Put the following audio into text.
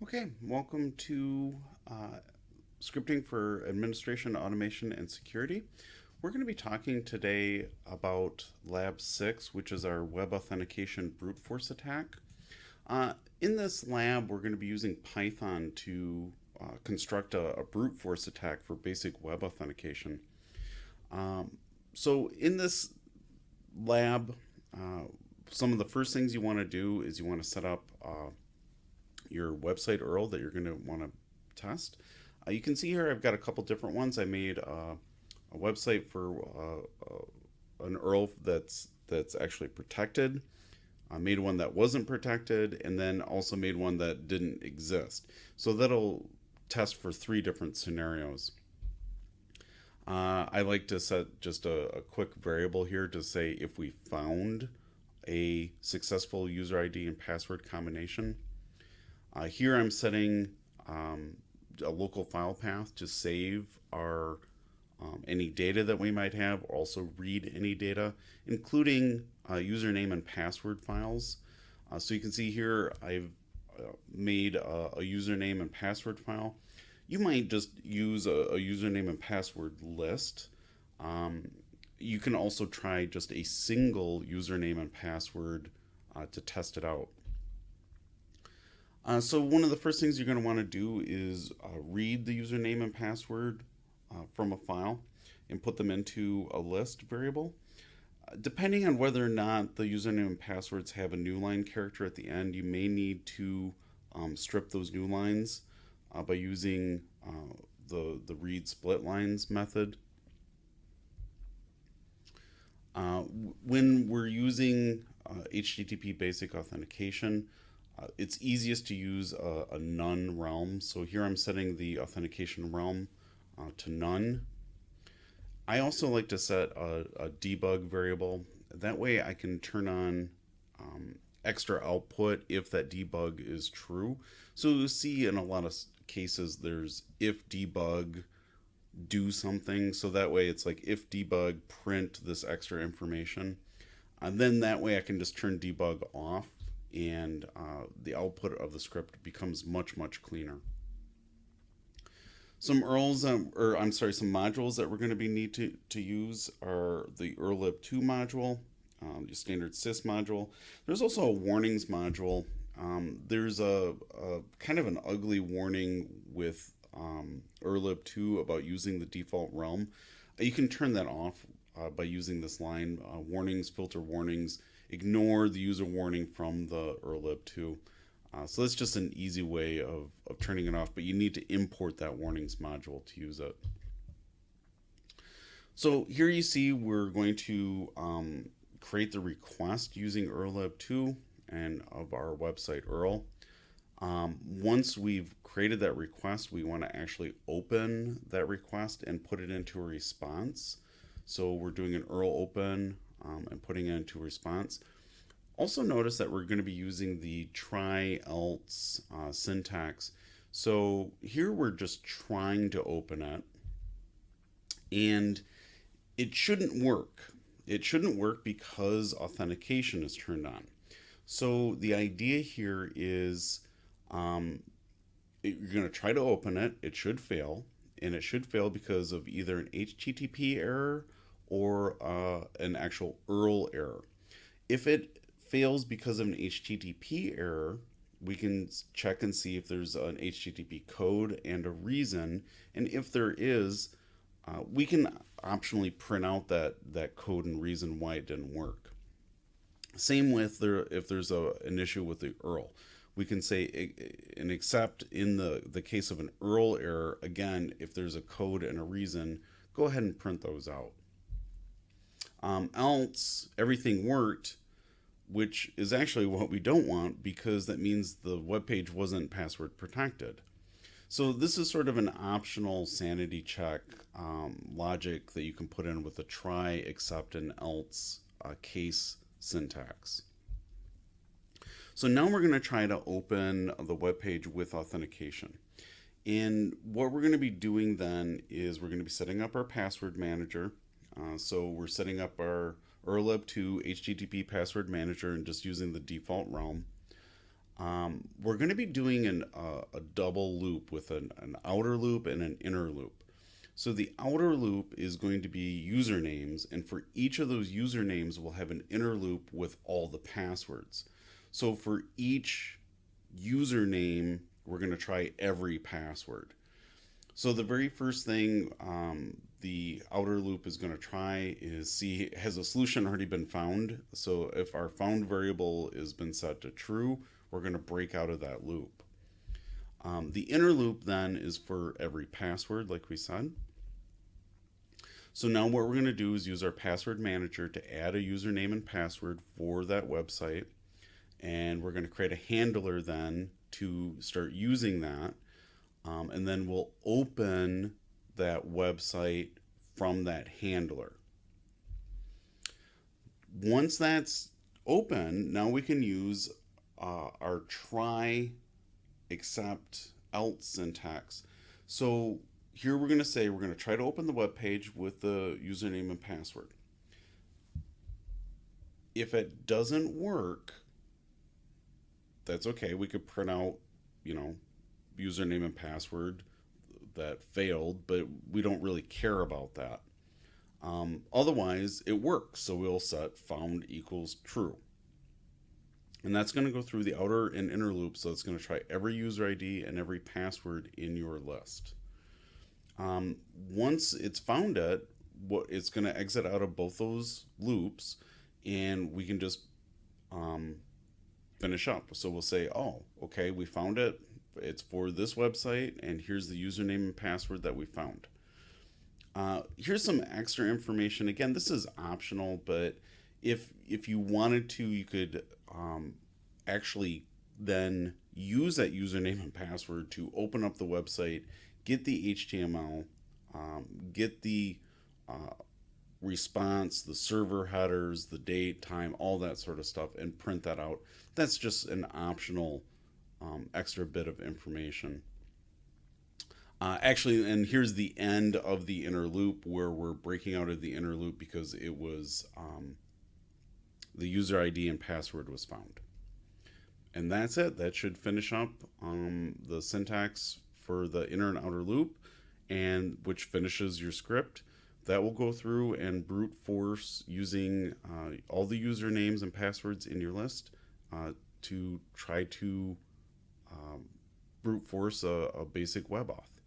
Okay, welcome to uh, Scripting for Administration, Automation, and Security. We're going to be talking today about Lab 6, which is our web authentication brute force attack. Uh, in this lab, we're going to be using Python to uh, construct a, a, brute force attack for basic web authentication. Um, so in this lab, uh, some of the first things you want to do is you want to set up uh, your website URL that you're going to want to test. Uh, you can see here I've got a couple different ones. I made uh, a website for uh, uh an URL that's that's actually protected. I made one that wasn't protected, and then also made one that didn't exist. So that'll test for three different scenarios. Uh, I like to set just a, a quick variable here to say if we found a successful user ID and password combination. Uh, here I'm setting um, a local file path to save our um, any data that we might have, also read any data, including uh, username and password files. Uh, so you can see here I've uh, made a, a, username and password file. You might just use a, a username and password list. Um, you can also try just a single username and password uh, to test it out. Uh, so one of the first things you're going to want to do is uh, read the username and password uh, from a file and put them into a list variable. Uh, depending on whether or not the username and passwords have a new line character at the end, you may need to um, strip those new lines uh, by using uh, the, the read split lines method. when we're using HTTP basic authentication, uh, it's easiest to use a, a, none realm. So here I'm setting the authentication realm uh, to none. I also like to set a, a, debug variable. That way I can turn on um, extra output if that debug is true. So you see in a lot of cases there's if debug do something. So that way it's like if debug print this extra information. And then that way I can just turn debug off and uh, the output of the script becomes much, much cleaner. Some URLs, um, or I'm sorry, some modules that we're going to be need to, to use are the ERLib2 module, um, the standard sys module. There's also a warnings module. Um, there's a, a, kind of an ugly warning with um, urlib2 about using the default realm. You can turn that off uh, by using this line, uh, warnings, filter warnings, ignore the user warning from the urlib2. Uh, so that's just an easy way of, of turning it off, but you need to import that warnings module to use it. So here you see we're going to um, create the request using urlib2 and of our website URL. Um, once we've created that request, we want to actually open that request and put it into a response. So we're doing an URL open um, and putting it into response. Also notice that we're going to be using the try else uh, syntax. So here we're just trying to open it and it shouldn't work. It shouldn't work because authentication is turned on. So the idea here is um, you're going to try to open it. It should fail and it should fail because of either an HTTP error or uh, an actual URL error. If it fails because of an HTTP error, we can check and see if there's an HTTP code and a reason. And if there is, uh, we can optionally print out that, that code and reason why it didn't work. Same with there, if there's a, an issue with the URL. We can say and except in the, the case of an URL error, again, if there's a code and a reason, go ahead and print those out. Um, else, everything worked, which is actually what we don't want because that means the web page wasn't password protected. So this is sort of an optional sanity check um, logic that you can put in with a try, except, and else uh, case syntax. So now we're going to try to open the web page with authentication. And what we're going to be doing then is we're going to be setting up our password manager. Uh, so we're setting up our urlib2 HTTP password manager and just using the default realm. Um, we're going to be doing an, uh, a double loop with an, an outer loop and an inner loop. So the outer loop is going to be usernames, and for each of those usernames, we'll have an inner loop with all the passwords. So for each username, we're going to try every password. So the very first thing um, the outer loop is going to try is see has a solution already been found. So if our found variable has been set to true, we're going to break out of that loop. Um, the inner loop then is for every password, like we said. So now what we're going to do is use our password manager to add a username and password for that website. And we're going to create a handler then to start using that. Um, and then we'll open that website from that handler. Once that's open, now we can use uh, our try except else syntax. So here we're going to say we're going to try to open the web page with the username and password. If it doesn't work, that's okay. We could print out, you know, username and password that failed, but we don't really care about that. Um, otherwise, it works. So we'll set found equals true. And that's going to go through the outer and inner loop. So it's going to try every user ID and every password in your list. Um, once it's found it, what it's going to exit out of both those loops, and we can just um, finish up. So we'll say, oh, okay, we found it. It's for this website, and here's the username and password that we found. Uh, here's some extra information. Again, this is optional, but if if you wanted to, you could um, actually then use that username and password to open up the website, get the HTML, um, get the uh, response, the server headers, the date, time, all that sort of stuff, and print that out. That's just an optional um, extra bit of information. Uh, actually, and here's the end of the inner loop where we're breaking out of the inner loop because it was um, the user ID and password was found. And that's it. That should finish up um, the syntax for the inner and outer loop, and which finishes your script. That will go through and brute force using uh, all the usernames and passwords in your list uh, to try to Um, brute force a, a basic web auth.